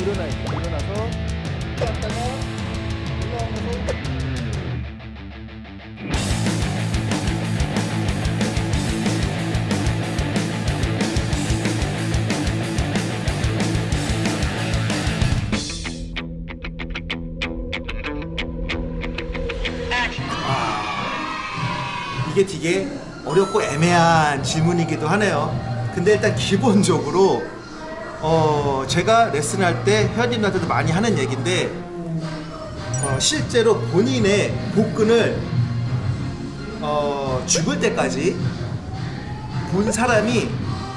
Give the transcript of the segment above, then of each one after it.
일어나 있고 일어나서 갔다가 올라오면서 이게 되게 어렵고 애매한 질문이기도 하네요. 근데 일단 기본적으로 어 제가 레슨할 때 회원님들한테도 많이 하는 얘기인데 어 실제로 본인의 복근을 어 죽을 때까지 본 사람이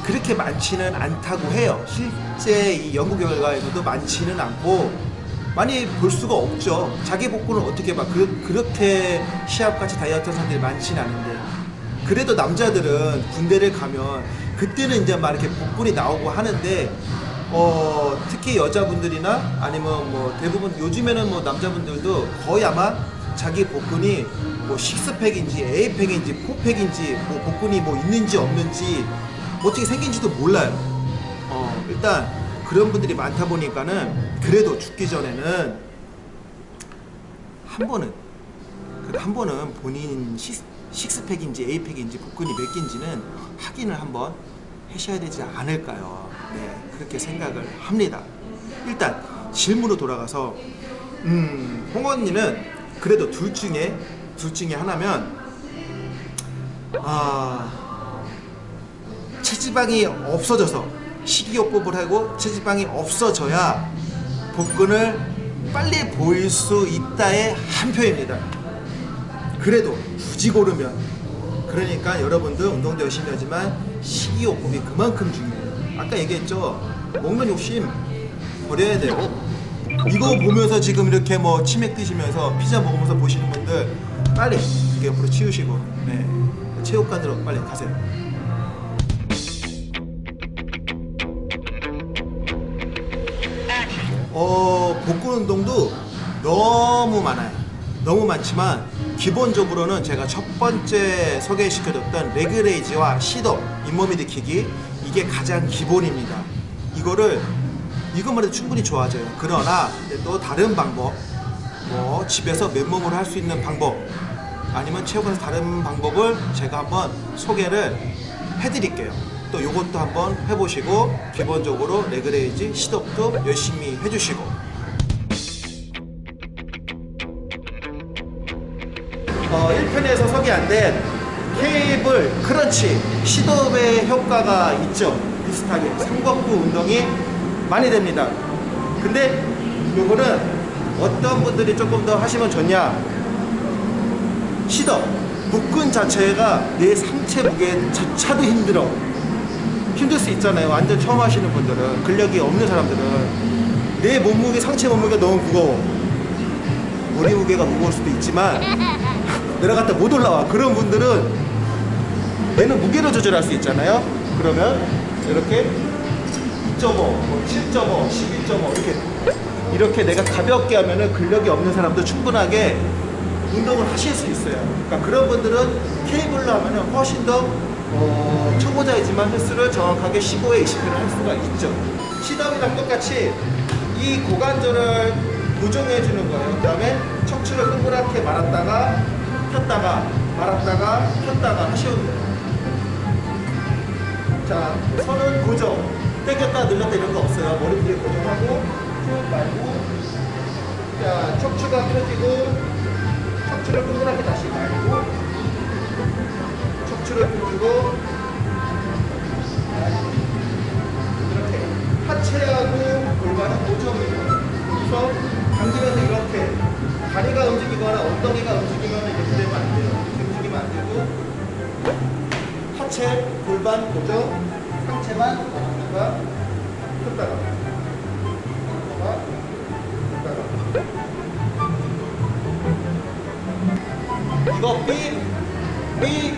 그렇게 많지는 않다고 해요. 실제 이 연구 결과에서도 많지는 않고 많이 볼 수가 없죠. 자기 복근을 어떻게 봐. 그, 그렇게 시합같이 다이어트 한 사람들이 많지는 않은데. 그래도 남자들은 군대를 가면 그때는 이제 막 이렇게 복근이 나오고 하는데 어, 특히 여자분들이나 아니면 뭐 대부분 요즘에는 뭐 남자분들도 거의 아마 자기 복근이 뭐 식스팩인지 에이팩인지 포팩인지 뭐 복근이 뭐 있는지 없는지 어떻게 생긴지도 몰라요. 어, 일단 그런 분들이 많다 보니까는 그래도 죽기 전에는 한 번은 한 번은 본인 식, 식스팩인지 에이팩인지 복근이 몇 개인지는 확인을 한번 하셔야 되지 않을까요? 네, 그렇게 생각을 합니다. 일단 질문으로 돌아가서 음, 홍 언니는 그래도 둘 중에 둘 중에 하나면 아 체지방이 없어져서 식이요법을 하고 체지방이 없어져야 복근을 빨리 보일 수 있다의 한 표입니다. 그래도 굳이 고르면 그러니까 여러분들 운동도 열심히 하지만 식이요법이 그만큼 중요해요. 아까 얘기했죠. 먹는 욕심 버려야 돼요. 이거 보면서 지금 이렇게 뭐 치맥 드시면서 피자 먹으면서 보시는 분들 빨리 이게 옆으로 치우시고 네. 체육관으로 빨리 가세요. 어, 복근 운동도 너무 많아요. 너무 많지만 기본적으로는 제가 첫 번째 소개시켜줬던 leg raise와 sit-up 윗몸 일으키기 이게 가장 기본입니다. 이거를 이것만 해도 충분히 좋아져요. 그러나 또 다른 방법 뭐 집에서 맨몸으로 할 수 있는 방법 아니면 체육관에서 다른 방법을 제가 한번 소개를 해드릴게요. 또 이것도 한번 해보시고 기본적으로 leg raise sit-up도 열심히 해주시고 1편에서 소개 안된 케이블 크런치 시dob의 효과가 있죠. 비슷하게. 삼각부 운동이 많이 됩니다. 근데 요거는 어떤 분들이 조금 더 하시면 좋냐? 시덥 복근 자체가 내 상체 무게조차도 힘들어. 힘들 수 있잖아요. 완전 처음 하시는 분들은. 근력이 없는 사람들은. 내 몸무게 상체 몸무게가 너무 무거워. 머리 무게가 무거울 수도 있지만 내려갔다 못 올라와. 그런 분들은 얘는 무게를 조절할 수 있잖아요. 그러면 이렇게 2.5, 뭐 7.5, 12.5 이렇게 이렇게 내가 가볍게 하면은 근력이 없는 사람도 충분하게 운동을 하실 수 있어요. 그러니까 그런 분들은 케이블로 하면은 훨씬 더 어, 초보자이지만 횟수를 정확하게 15에 20회를 할 수가 있죠. 시덤이랑 똑같이 이 고관절을 고정해 주는 거예요. 그 다음에 척추를 동그랗게 말았다가 폈다가 말았다가 폈다가 하시면 돼요. 자 손은 고정. 당겼다 늘렸다 이런 거 없어요. 머리 뒤에 고정하고 쭉 말고. 자 척추가 펴지고 척추를 동그랗게 다시 말고 척추를 펴주고 이렇게 하체하고 골반은 고정이에요. 그래서 당기면서 이렇게 다리가 움직이거나 엉덩이 하체 골반 고정 상체만 걷다가 폈다가 폈다가 폈다가 이거 삐, 삐,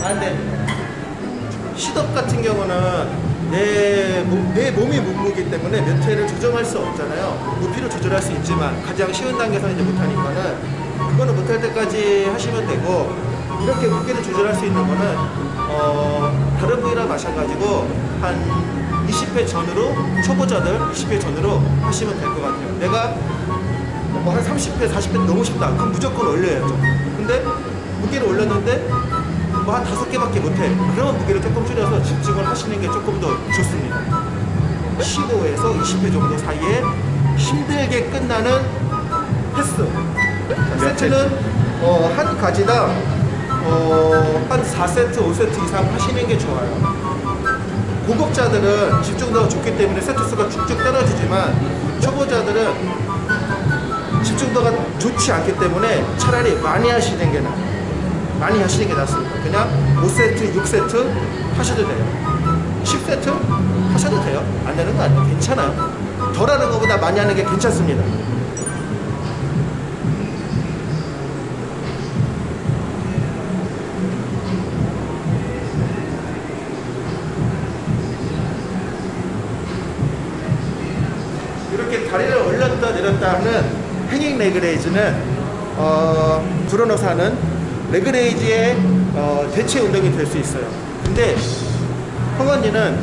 안 됩니다. 시덥 같은 경우는 내, 몸, 내 몸이 몸무기 때문에 몇 회를 조정할 수 없잖아요. 부피를 조절할 수 있지만 가장 쉬운 단계에서 이제 못하니까는 그거는 못할 때까지 하시면 되고 이렇게 무게를 조절할 수 있는 거는 어, 다른 부위랑 마찬가지고 한 20회 전으로 초보자들 20회 전으로 하시면 될 것 같아요. 내가 뭐 한 30회, 40회 너무 쉽다. 그럼 무조건 올려야죠. 근데 무게를 올렸는데 뭐 한 다섯 개밖에 못해. 그러면 무게를 조금 줄여서 집중을 하시는 게 조금 더 좋습니다. 15에서 20회 정도 사이에 힘들게 끝나는 횟수. 자, 세트는 어, 한 가지당 어, 한 4세트, 5세트 이상 하시는 게 좋아요. 고급자들은 집중도가 좋기 때문에 세트 수가 쭉쭉 떨어지지만 초보자들은 집중도가 좋지 않기 때문에 차라리 많이 하시는 게 나아요. 많이 하시는 게 낫습니다. 그냥 5세트, 6세트 하셔도 돼요. 10세트 하셔도 돼요. 안 되는 거 아니에요. 괜찮아요. 덜 하는 것보다 많이 하는 게 괜찮습니다. 내렸다 하는 hanging leg raise는 어, 드러누워서 하는 leg raise의 어, 대체 운동이 될 수 있어요. 근데 황언니는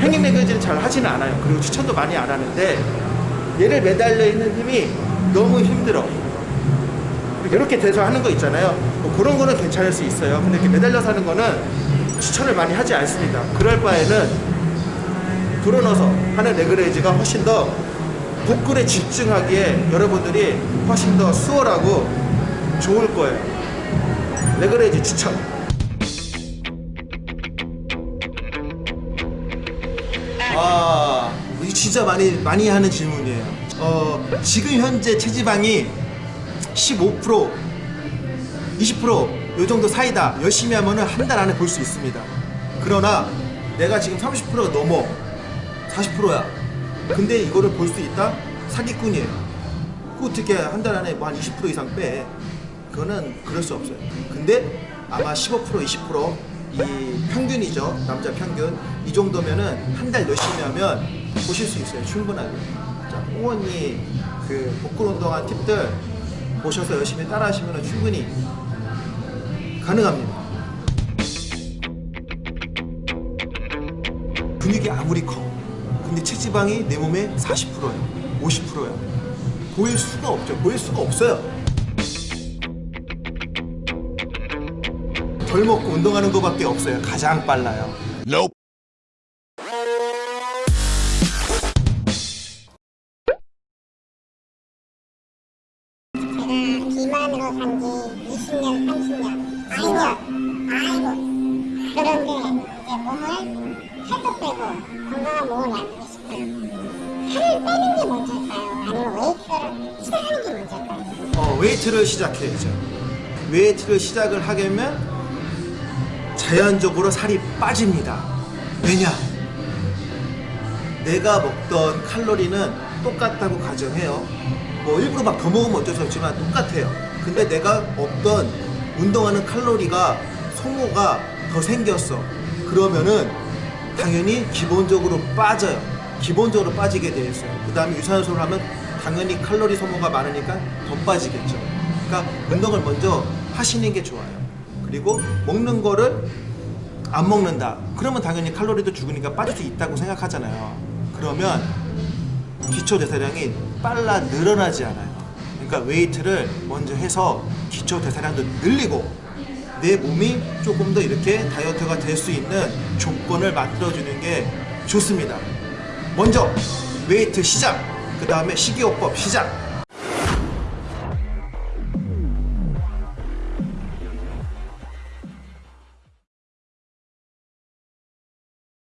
hanging leg raise를 잘 하지는 않아요. 그리고 추천도 많이 안 하는데 얘를 매달려 있는 힘이 너무 힘들어. 이렇게 돼서 하는 거 있잖아요. 뭐 그런 거는 괜찮을 수 있어요. 근데 이렇게 매달려서 하는 거는 추천을 많이 하지 않습니다. 그럴 바에는 드러누워서 하는 leg raise가 훨씬 더 복근에 집중하기에 여러분들이 훨씬 더 수월하고 좋을 거예요. leg raise 추천. 아, 이거 진짜 많이 많이 하는 질문이에요. 어, 지금 현재 체지방이 15% 20%요 정도 사이다. 열심히 하면은 한 달 안에 볼 수 있습니다. 그러나 내가 지금 30%가 넘어 40%야. 근데 이거를 볼 수 있다? 사기꾼이에요. 그 어떻게 한 달 안에 뭐 한 20% 이상 빼? 그거는 그럴 수 없어요. 근데 아마 15% 20%이 평균이죠. 남자 평균. 이 정도면은 한 달 열심히 하면 보실 수 있어요. 충분하게. 자, 홍원이 그 복근 운동한 팁들 보셔서 열심히 따라 하시면 충분히 가능합니다. 근육이 아무리 커. 근데 체지방이 내 몸의 40%야. 50%야. 보일 수가 없죠. 보일 수가 없어요. 덜 먹고 운동하는 것밖에 없어요. 가장 빨라요. 제가 비만으로 산지 20년, 30년, 10년, 아이고. 그런데 이제 몸을 살도 빼고 건강한 몸을 만들고 싶어요. 살을 빼는 게 먼저일까요? 아니면 웨이트를 시작하는 게 먼저일까요? 어, 웨이트를 시작해야죠. 웨이트를 시작을 하려면 자연적으로 살이 빠집니다. 왜냐? 내가 먹던 칼로리는 똑같다고 가정해요. 뭐 일부러 막 더 먹으면 어쩔 수 없지만 똑같아요. 근데 내가 없던 운동하는 칼로리가 소모가 더 생겼어. 그러면은 당연히 기본적으로 빠져요. 기본적으로 빠지게 돼 있어요. 그 다음에 유산소를 하면 당연히 칼로리 소모가 많으니까 더 빠지겠죠. 그러니까 운동을 먼저 하시는 게 좋아요. 그리고 먹는 거를 안 먹는다. 그러면 당연히 칼로리도 죽으니까 빠질 수 있다고 생각하잖아요. 그러면 기초 대사량이 빨라 늘어나지 않아요. 그러니까 웨이트를 먼저 해서 기초 대사량도 늘리고 내 몸이 조금 더 이렇게 다이어트가 될 수 있는 조건을 만들어주는 게 좋습니다. 먼저 웨이트 시작, 그 다음에 식이요법 시작,